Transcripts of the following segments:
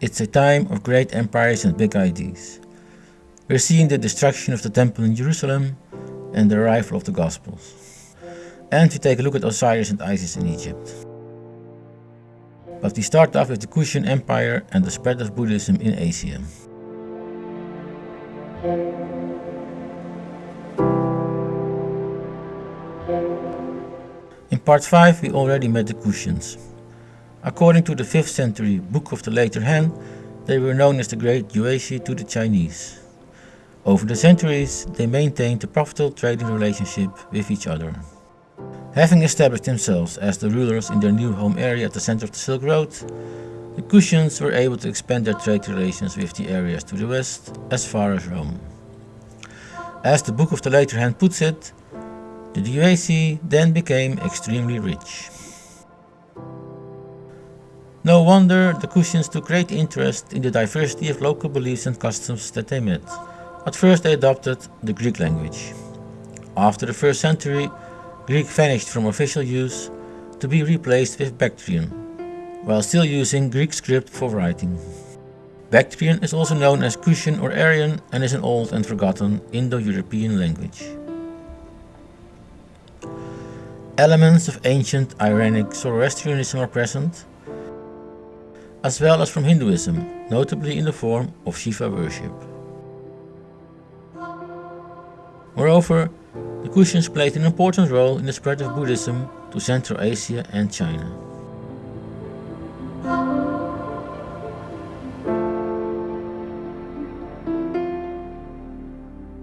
It's a time of great empires and big ideas. We're seeing the destruction of the temple in Jerusalem and the arrival of the Gospels. And we take a look at Osiris and Isis in Egypt. But we start off with the Kushan Empire and the spread of Buddhism in Asia. In part 5 we already met the Kushans. According to the 5th century Book of the Later Han, they were known as the Great Yuezhi to the Chinese. Over the centuries, they maintained a profitable trading relationship with each other. Having established themselves as the rulers in their new home area at the center of the Silk Road, the Kushans were able to expand their trade relations with the areas to the west as far as Rome. As the Book of the Later Han puts it, the Yuezhi then became extremely rich. No wonder the Kushans took great interest in the diversity of local beliefs and customs that they met. At first they adopted the Greek language. After the first century, Greek vanished from official use to be replaced with Bactrian, while still using Greek script for writing. Bactrian is also known as Kushan or Aryan and is an old and forgotten Indo-European language. Elements of ancient Iranic Zoroastrianism are present, as well as from Hinduism, notably in the form of Shiva worship. Moreover, the Kushans played an important role in the spread of Buddhism to Central Asia and China.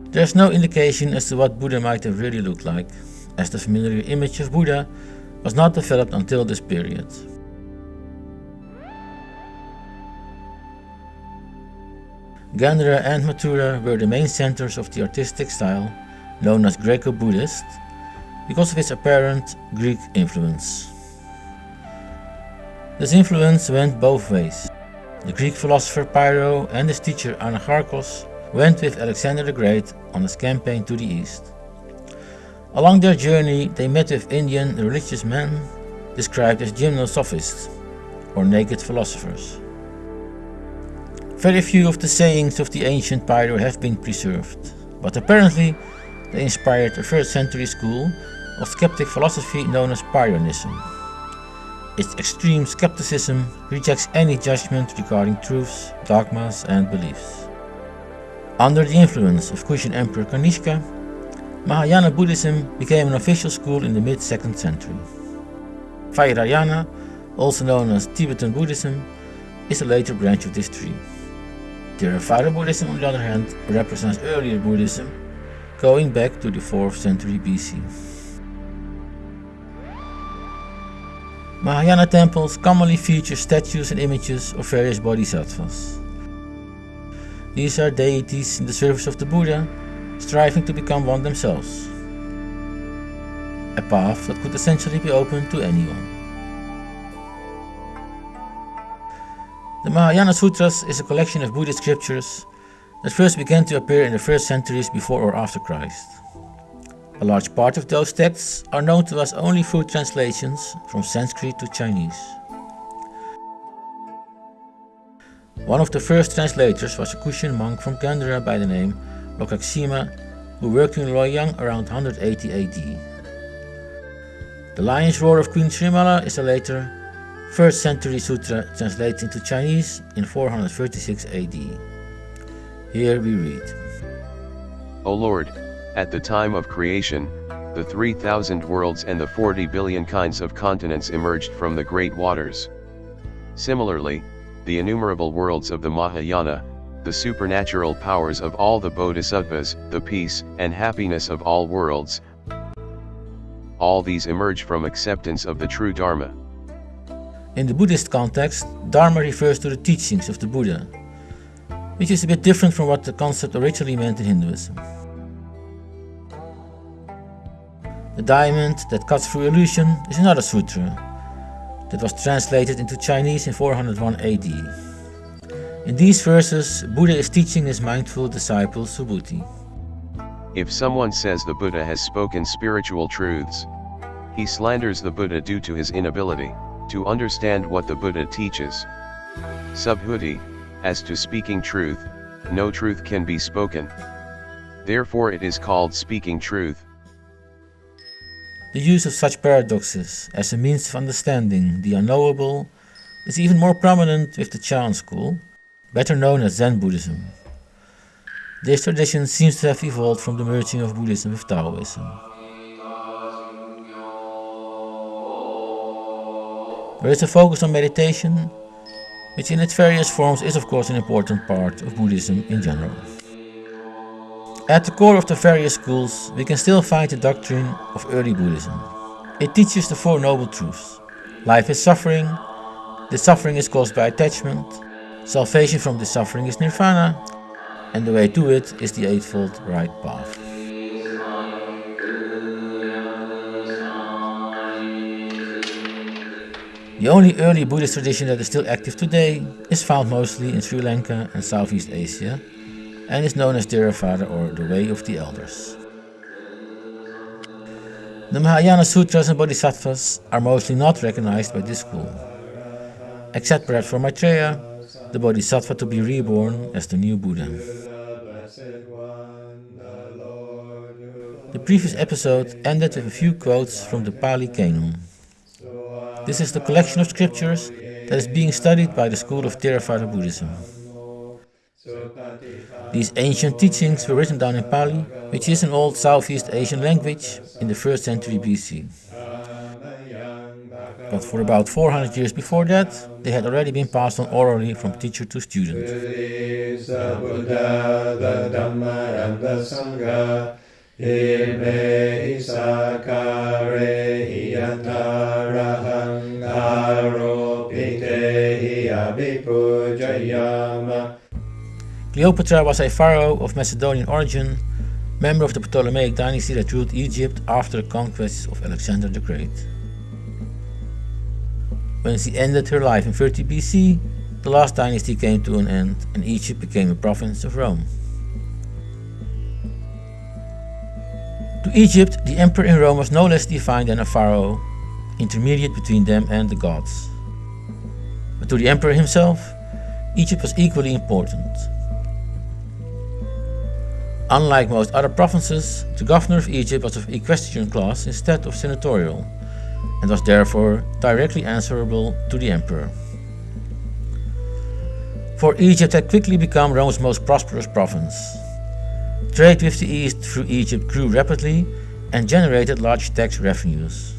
There is no indication as to what Buddha might have really looked like, as the familiar image of Buddha was not developed until this period. Gandhara and Mathura were the main centers of the artistic style known as Greco-Buddhist because of its apparent Greek influence. This influence went both ways. The Greek philosopher Pyrrho and his teacher Anaxarchus went with Alexander the Great on his campaign to the east. Along their journey they met with Indian religious men described as gymnosophists or naked philosophers. Very few of the sayings of the ancient Pyrrho have been preserved, but apparently they inspired a 1st century school of skeptic philosophy known as Pyrrhonism. Its extreme skepticism rejects any judgment regarding truths, dogmas and beliefs. Under the influence of Kushan Emperor Kanishka, Mahayana Buddhism became an official school in the mid-2nd century. Vajrayana, also known as Tibetan Buddhism, is a later branch of this tree. Theravada Buddhism, on the other hand, represents earlier Buddhism, going back to the 4th century BC. Mahayana temples commonly feature statues and images of various bodhisattvas. These are deities in the service of the Buddha, striving to become one themselves. A path that could essentially be open to anyone. The Mahayana Sutras is a collection of Buddhist scriptures that first began to appear in the first centuries before or after Christ. A large part of those texts are known to us only through translations from Sanskrit to Chinese. One of the first translators was a Kushan monk from Gandhara by the name Lokaksema, who worked in Luoyang around 180 AD. The Lion's Roar of Queen Srimala is a later 1st century sutra translated into Chinese in 436 AD. Here we read O Lord, at the time of creation, the 3,000 worlds and the 40 billion kinds of continents emerged from the great waters. Similarly, the innumerable worlds of the Mahayana, the supernatural powers of all the bodhisattvas, the peace and happiness of all worlds, all these emerge from acceptance of the true Dharma. In the Buddhist context, Dharma refers to the teachings of the Buddha, which is a bit different from what the concept originally meant in Hinduism. The diamond that cuts through illusion is another sutra that was translated into Chinese in 401 AD. In these verses, Buddha is teaching his mindful disciple Subhuti. If someone says the Buddha has spoken spiritual truths, he slanders the Buddha due to his inability to understand what the Buddha teaches. Subhuti, as to speaking truth, no truth can be spoken. Therefore it is called speaking truth. The use of such paradoxes as a means of understanding the unknowable is even more prominent with the Chan school, better known as Zen Buddhism. This tradition seems to have evolved from the merging of Buddhism with Taoism. There is a focus on meditation, which in its various forms is of course an important part of Buddhism in general. At the core of the various schools, we can still find the doctrine of early Buddhism. It teaches the Four Noble Truths. Life is suffering, the suffering is caused by attachment, salvation from the suffering is nirvana, and the way to it is the Eightfold Right Path. The only early Buddhist tradition that is still active today is found mostly in Sri Lanka and Southeast Asia and is known as Theravada or the Way of the Elders. The Mahayana Sutras and Bodhisattvas are mostly not recognized by this school, except perhaps for Maitreya, the Bodhisattva to be reborn as the new Buddha. The previous episode ended with a few quotes from the Pali Canon. This is the collection of scriptures that is being studied by the school of Theravada Buddhism. These ancient teachings were written down in Pali, which is an old Southeast Asian language in the 1st century BC. But for about 400 years before that, they had already been passed on orally from teacher to student. Cleopatra was a pharaoh of Macedonian origin, member of the Ptolemaic dynasty that ruled Egypt after the conquests of Alexander the Great. When she ended her life in 30 BC, the last dynasty came to an end and Egypt became a province of Rome. To Egypt, the emperor in Rome was no less divine than a pharaoh, intermediate between them and the gods. But to the emperor himself, Egypt was equally important. Unlike most other provinces, the governor of Egypt was of equestrian class instead of senatorial, and was therefore directly answerable to the emperor. For Egypt had quickly become Rome's most prosperous province. Trade with the East through Egypt grew rapidly and generated large tax revenues.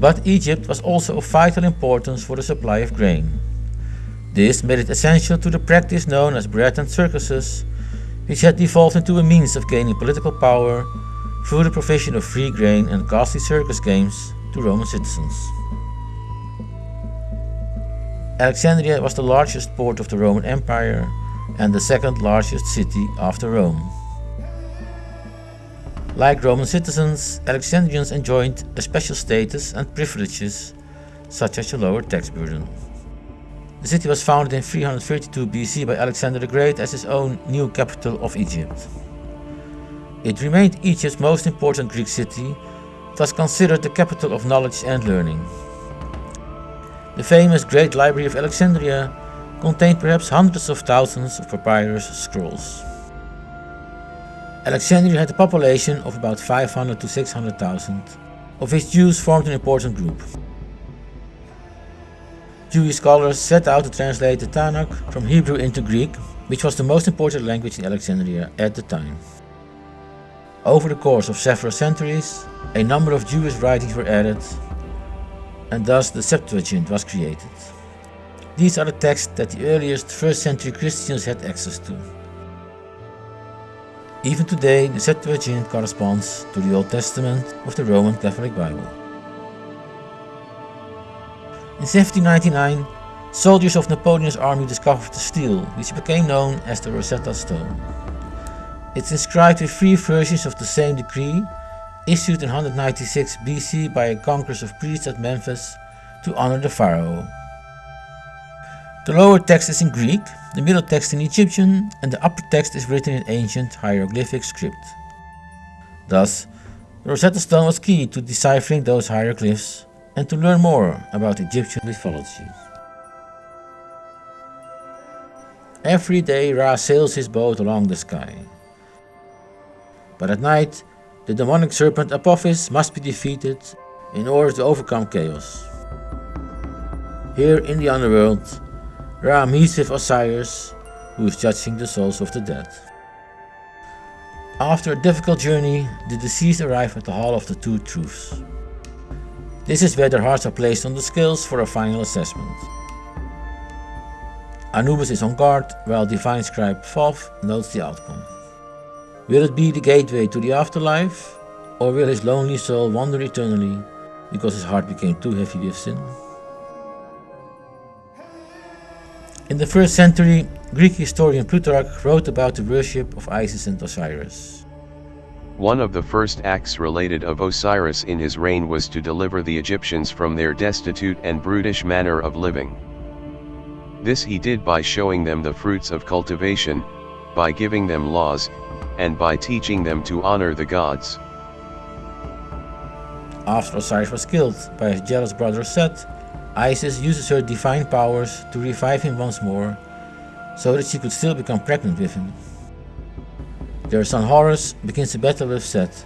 But Egypt was also of vital importance for the supply of grain. This made it essential to the practice known as bread and circuses, which had evolved into a means of gaining political power through the provision of free grain and costly circus games to Roman citizens. Alexandria was the largest port of the Roman Empire and the second largest city after Rome. Like Roman citizens, Alexandrians enjoyed a special status and privileges, such as a lower tax burden. The city was founded in 332 BC by Alexander the Great as his own new capital of Egypt. It remained Egypt's most important Greek city, thus considered the capital of knowledge and learning. The famous Great Library of Alexandria contained perhaps hundreds of thousands of papyrus scrolls. Alexandria had a population of about 500 to 600,000, of which Jews formed an important group. Jewish scholars set out to translate the Tanakh from Hebrew into Greek, which was the most important language in Alexandria at the time. Over the course of several centuries, a number of Jewish writings were added, and thus the Septuagint was created. These are the texts that the earliest first century Christians had access to. Even today, the Septuagint corresponds to the Old Testament of the Roman Catholic Bible. In 1799, soldiers of Napoleon's army discovered the stele, which became known as the Rosetta Stone. It's inscribed with three versions of the same decree, issued in 196 BC by a congress of priests at Memphis to honor the pharaoh. The lower text is in Greek, the middle text in Egyptian, and the upper text is written in ancient hieroglyphic script. Thus, the Rosetta Stone was key to deciphering those hieroglyphs and to learn more about Egyptian mythology. Every day Ra sails his boat along the sky. But at night, the demonic serpent Apophis must be defeated in order to overcome chaos. Here in the underworld, Ra meets with Osiris, who is judging the souls of the dead. After a difficult journey, the deceased arrive at the Hall of the Two Truths. This is where their hearts are placed on the scales for a final assessment. Anubis is on guard, while Divine Scribe Thoth notes the outcome. Will it be the gateway to the afterlife, or will his lonely soul wander eternally because his heart became too heavy with sin? In the first century, Greek historian Plutarch wrote about the worship of Isis and Osiris. One of the first acts related of Osiris in his reign was to deliver the Egyptians from their destitute and brutish manner of living. This he did by showing them the fruits of cultivation, by giving them laws, and by teaching them to honor the gods. After Osiris was killed by his jealous brother Set, Isis uses her divine powers to revive him once more, so that she could still become pregnant with him. Their son Horus begins a battle with Set,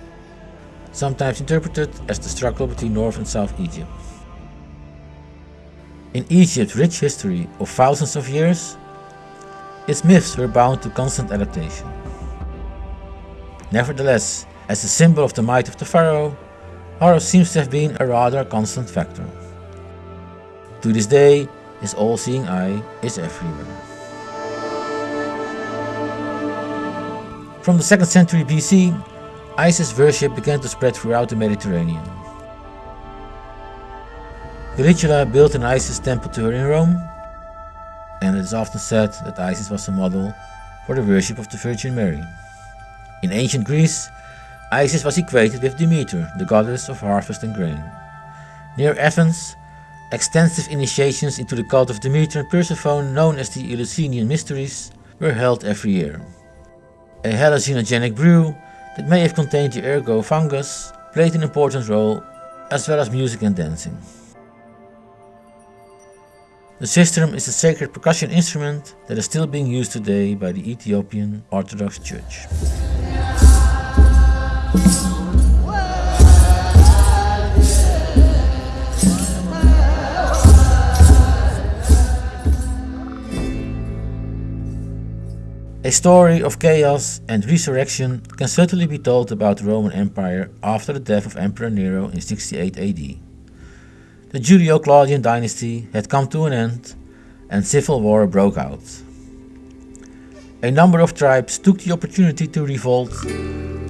sometimes interpreted as the struggle between North and South Egypt. In Egypt's rich history of thousands of years, its myths were bound to constant adaptation. Nevertheless, as a symbol of the might of the pharaoh, Horus seems to have been a rather constant factor. To this day, his all-seeing eye is everywhere. From the 2nd century BC, Isis worship began to spread throughout the Mediterranean. Caligula built an Isis temple to her in Rome, and it is often said that Isis was a model for the worship of the Virgin Mary. In ancient Greece, Isis was equated with Demeter, the goddess of harvest and grain. Near Athens, Extensive initiations into the cult of Demeter and Persephone, known as the Eleusinian Mysteries, were held every year. A hallucinogenic brew that may have contained the ergot fungus played an important role, as well as music and dancing. The sistrum is a sacred percussion instrument that is still being used today by the Ethiopian Orthodox Church. Story of chaos and resurrection can certainly be told about the Roman Empire after the death of Emperor Nero in 68 AD. The Julio-Claudian dynasty had come to an end and civil war broke out. A number of tribes took the opportunity to revolt,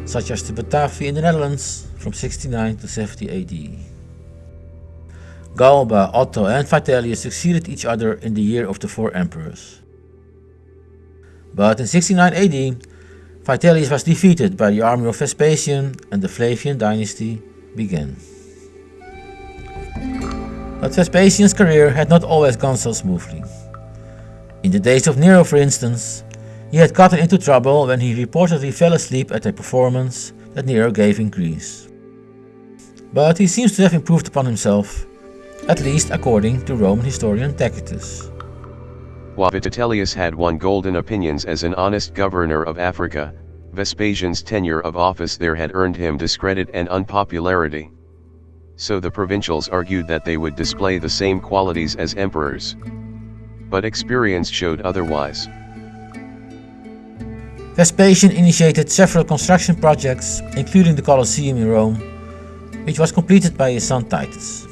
such as the Batavi in the Netherlands from 69 to 70 AD. Galba, Otho and Vitellius succeeded each other in the year of the four emperors. But in 69 AD, Vitellius was defeated by the army of Vespasian and the Flavian dynasty began. But Vespasian's career had not always gone so smoothly. In the days of Nero, for instance, he had gotten into trouble when he reportedly fell asleep at a performance that Nero gave in Greece. But he seems to have improved upon himself, at least according to Roman historian Tacitus. While Vitellius had won golden opinions as an honest governor of Africa, Vespasian's tenure of office there had earned him discredit and unpopularity. So the provincials argued that they would display the same qualities as emperors. But experience showed otherwise. Vespasian initiated several construction projects, including the Colosseum in Rome, which was completed by his son Titus.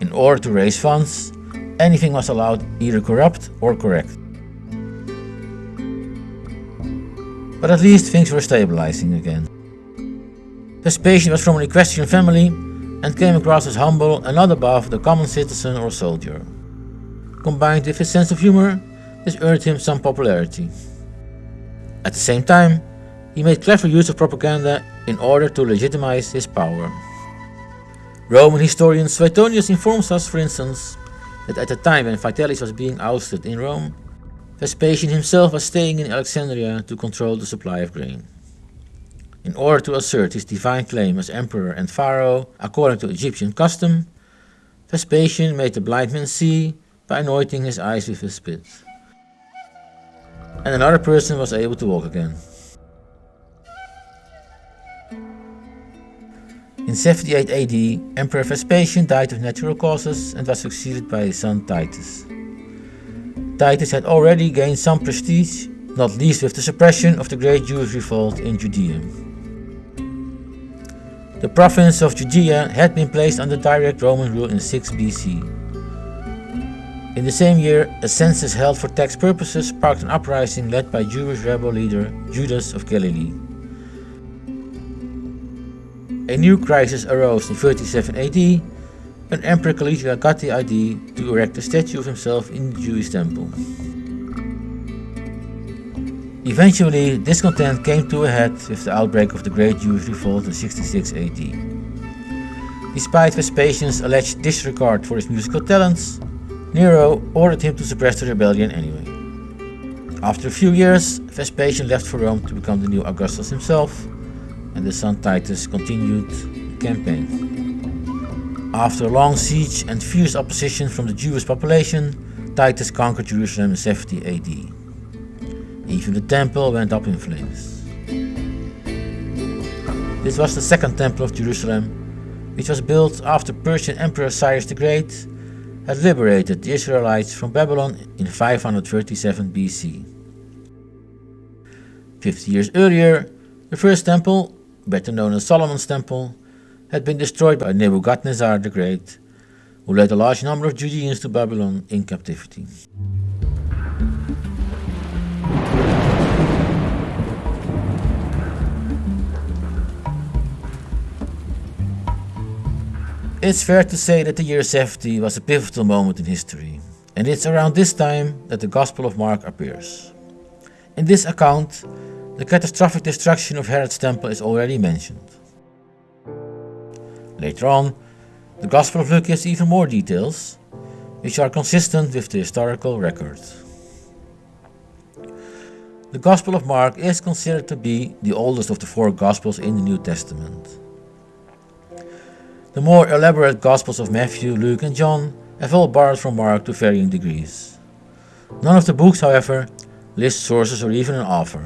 In order to raise funds, anything was allowed either corrupt or correct. But at least things were stabilizing again. Vespasian was from an equestrian family and came across as humble and not above the common citizen or soldier. Combined with his sense of humor, this earned him some popularity. At the same time, he made clever use of propaganda in order to legitimize his power. Roman historian Suetonius informs us, for instance, that at the time when Vitellius was being ousted in Rome, Vespasian himself was staying in Alexandria to control the supply of grain. In order to assert his divine claim as emperor and pharaoh according to Egyptian custom, Vespasian made the blind man see by anointing his eyes with a spit. and another person was able to walk again. In 78 AD, Emperor Vespasian died of natural causes and was succeeded by his son Titus. Titus had already gained some prestige, not least with the suppression of the great Jewish revolt in Judea. The province of Judea had been placed under direct Roman rule in 6 BC. In the same year, a census held for tax purposes sparked an uprising led by Jewish rebel leader Judas of Galilee. A new crisis arose in 37 AD when Emperor Caligula got the idea to erect a statue of himself in the Jewish temple. Eventually, discontent came to a head with the outbreak of the Great Jewish Revolt in 66 AD. Despite Vespasian's alleged disregard for his musical talents, Nero ordered him to suppress the rebellion anyway. After a few years, Vespasian left for Rome to become the new Augustus himself, and his son Titus continued the campaign. After a long siege and fierce opposition from the Jewish population, Titus conquered Jerusalem in 70 AD. Even the temple went up in flames. This was the second temple of Jerusalem, which was built after Persian Emperor Cyrus the Great had liberated the Israelites from Babylon in 537 BC. Fifty years earlier, the first temple, better known as Solomon's Temple, had been destroyed by Nebuchadnezzar the Great, who led a large number of Judeans to Babylon in captivity. It's fair to say that the year 70 was a pivotal moment in history, and it's around this time that the Gospel of Mark appears. In this account, the catastrophic destruction of Herod's temple is already mentioned. Later on, the Gospel of Luke gives even more details, which are consistent with the historical record. The Gospel of Mark is considered to be the oldest of the four Gospels in the New Testament. The more elaborate Gospels of Matthew, Luke, and John have all borrowed from Mark to varying degrees. None of the books, however, list sources or even an author.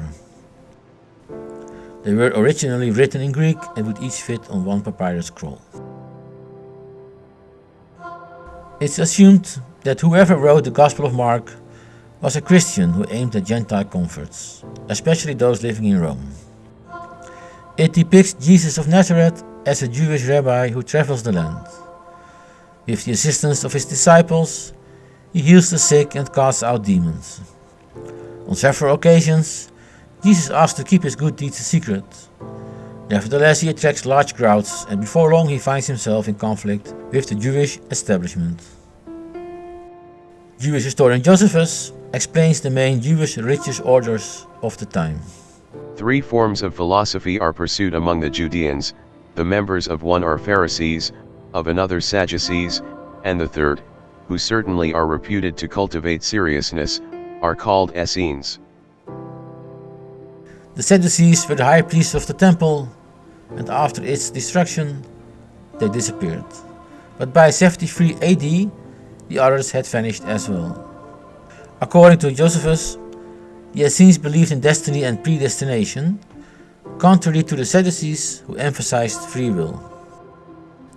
They were originally written in Greek and would each fit on one papyrus scroll. It's assumed that whoever wrote the Gospel of Mark was a Christian who aimed at Gentile converts, especially those living in Rome. It depicts Jesus of Nazareth as a Jewish rabbi who travels the land. With the assistance of his disciples, he heals the sick and casts out demons. On several occasions, Jesus asks to keep his good deeds a secret. Nevertheless, he attracts large crowds, and before long he finds himself in conflict with the Jewish establishment. Jewish historian Josephus explains the main Jewish religious orders of the time. Three forms of philosophy are pursued among the Judeans, the members of one are Pharisees, of another Sadducees, and the third, who certainly are reputed to cultivate seriousness, are called Essenes. The Sadducees were the high priests of the temple, and after its destruction, they disappeared. But by 73 AD, the others had vanished as well. According to Josephus, the Essenes believed in destiny and predestination, contrary to the Sadducees who emphasized free will.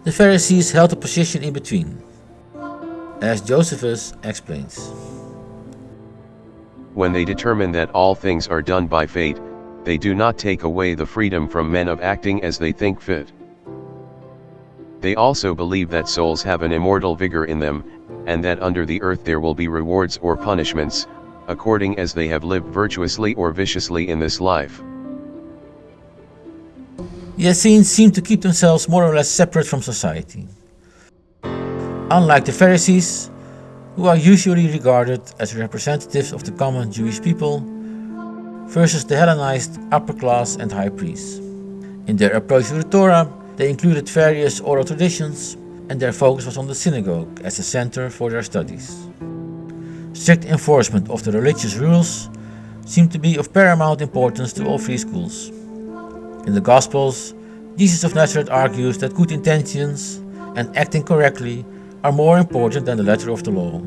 The Pharisees held a position in between, as Josephus explains. When they determine that all things are done by fate, they do not take away the freedom from men of acting as they think fit. They also believe that souls have an immortal vigor in them, and that under the earth there will be rewards or punishments, according as they have lived virtuously or viciously in this life. The Essenes seem to keep themselves more or less separate from society. Unlike the Pharisees, who are usually regarded as representatives of the common Jewish people, versus the Hellenized upper class and high priests. In their approach to the Torah, they included various oral traditions, and their focus was on the synagogue as a center for their studies. Strict enforcement of the religious rules seemed to be of paramount importance to all three schools. In the Gospels, Jesus of Nazareth argues that good intentions and acting correctly are more important than the letter of the law.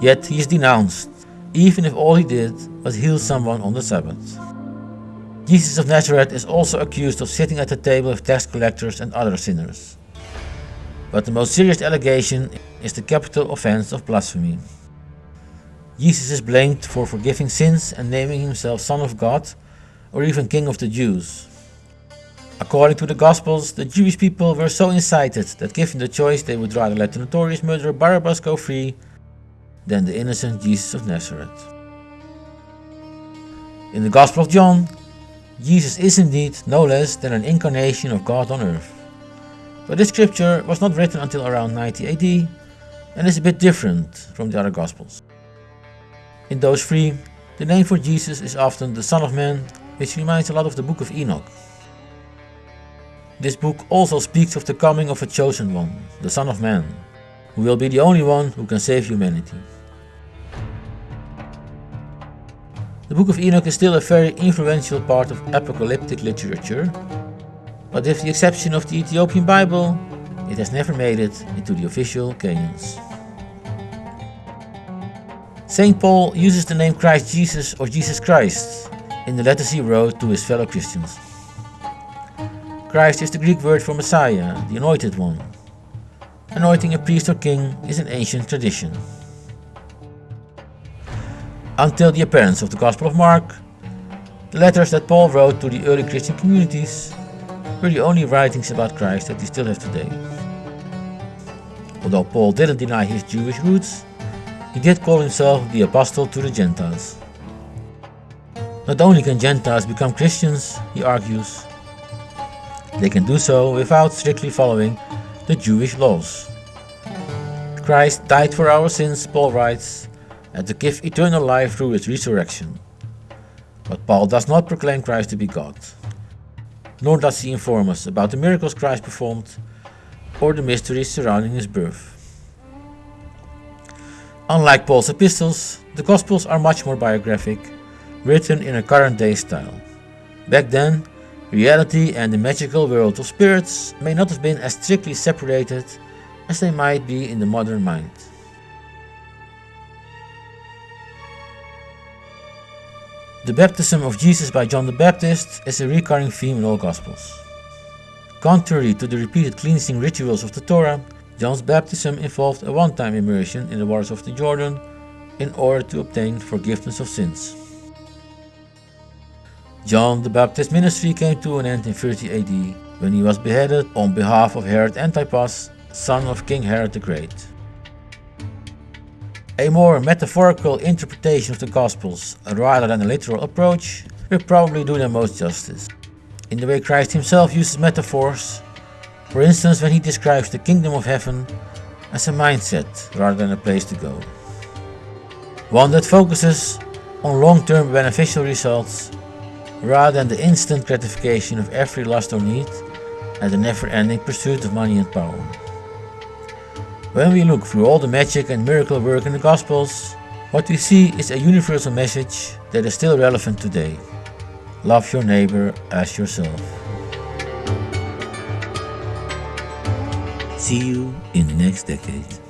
Yet he is denounced, even if all he did was heal someone on the Sabbath. Jesus of Nazareth is also accused of sitting at the table of tax collectors and other sinners. But the most serious allegation is the capital offense of blasphemy. Jesus is blamed for forgiving sins and naming himself Son of God or even King of the Jews. According to the Gospels, the Jewish people were so incited that given the choice they would rather let the notorious murderer Barabbas go free than the innocent Jesus of Nazareth. In the Gospel of John, Jesus is indeed no less than an incarnation of God on earth. But this scripture was not written until around 90 AD and is a bit different from the other Gospels. In those three, the name for Jesus is often the Son of Man, which reminds a lot of the book of Enoch. This book also speaks of the coming of a chosen one, the Son of Man, who will be the only one who can save humanity. Book of Enoch is still a very influential part of apocalyptic literature, but with the exception of the Ethiopian Bible, it has never made it into the official canons. St. Paul uses the name Christ Jesus or Jesus Christ in the letters he wrote to his fellow Christians. Christ is the Greek word for Messiah, the Anointed One. Anointing a priest or king is an ancient tradition. Until the appearance of the Gospel of Mark, the letters that Paul wrote to the early Christian communities were the only writings about Christ that we still have today. Although Paul didn't deny his Jewish roots, he did call himself the apostle to the Gentiles. Not only can Gentiles become Christians, he argues, they can do so without strictly following the Jewish laws. Christ died for our sins, Paul writes, and to give eternal life through his resurrection. But Paul does not proclaim Christ to be God, nor does he inform us about the miracles Christ performed or the mysteries surrounding his birth. Unlike Paul's epistles, the Gospels are much more biographic, written in a current day style. Back then, reality and the magical world of spirits may not have been as strictly separated as they might be in the modern mind. The baptism of Jesus by John the Baptist is a recurring theme in all Gospels. Contrary to the repeated cleansing rituals of the Torah, John's baptism involved a one-time immersion in the waters of the Jordan in order to obtain forgiveness of sins. John the Baptist's ministry came to an end in 30 AD when he was beheaded on behalf of Herod Antipas, son of King Herod the Great. A more metaphorical interpretation of the Gospels rather than a literal approach will probably do them most justice. In the way Christ himself uses metaphors, for instance, when he describes the kingdom of heaven as a mindset rather than a place to go. One that focuses on long-term beneficial results rather than the instant gratification of every lust or need and the never-ending pursuit of money and power. When we look through all the magic and miracle work in the Gospels, what we see is a universal message that is still relevant today. Love your neighbor as yourself. See you in the next decade.